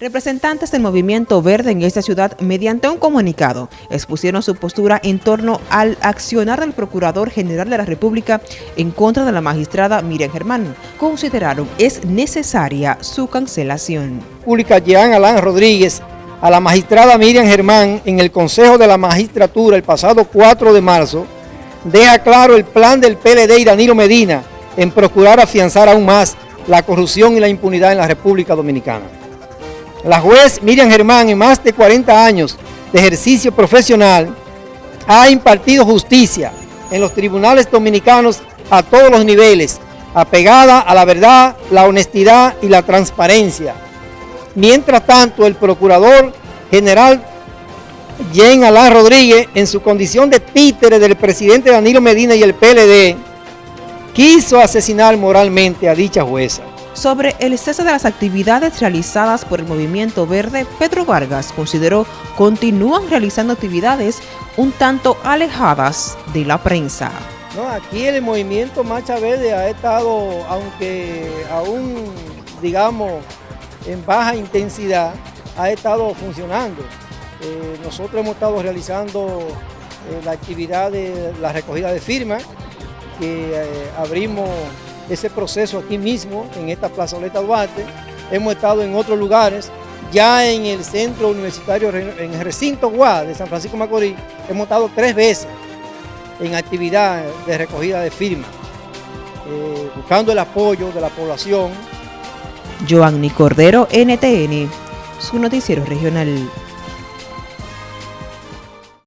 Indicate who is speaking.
Speaker 1: Representantes del Movimiento Verde en esta ciudad, mediante un comunicado, expusieron su postura en torno al accionar del Procurador General de la República en contra de la magistrada Miriam Germán. Consideraron es necesaria su cancelación.
Speaker 2: Pública Jean Alán Rodríguez a la magistrada Miriam Germán en el Consejo de la Magistratura el pasado 4 de marzo, deja claro el plan del PLD y Danilo Medina en procurar afianzar aún más la corrupción y la impunidad en la República Dominicana. La juez Miriam Germán, en más de 40 años de ejercicio profesional, ha impartido justicia en los tribunales dominicanos a todos los niveles, apegada a la verdad, la honestidad y la transparencia. Mientras tanto, el Procurador General Jean Alain Rodríguez, en su condición de títere del presidente Danilo Medina y el PLD, quiso asesinar moralmente a dicha jueza.
Speaker 1: Sobre el cese de las actividades realizadas por el Movimiento Verde, Pedro Vargas consideró continúan realizando actividades un tanto alejadas de la prensa.
Speaker 2: Aquí el Movimiento Marcha Verde ha estado, aunque aún, digamos, en baja intensidad, ha estado funcionando. Eh, nosotros hemos estado realizando eh, la actividad de la recogida de firmas, que eh, abrimos ese proceso aquí mismo, en esta plazoleta Duarte. Hemos estado en otros lugares, ya en el centro universitario, en el recinto Guad de San Francisco Macorís, hemos estado tres veces en actividad de recogida de firmas, eh, buscando el apoyo de la población.
Speaker 1: Joanny Cordero, NTN, su noticiero regional.